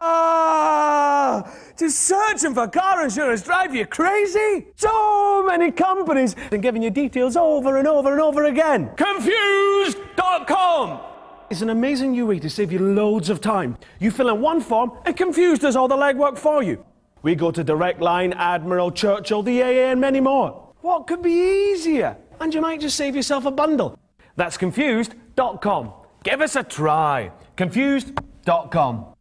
Ah! Just searching for car insurance drive you crazy? So many companies and giving you details over and over and over again. Confused.com! It's an amazing new way to save you loads of time. You fill in one form and Confused does all the legwork for you. We go to Direct Line, Admiral, Churchill, the AA, and many more. What could be easier? And you might just save yourself a bundle. That's confused.com. Give us a try. Confused.com.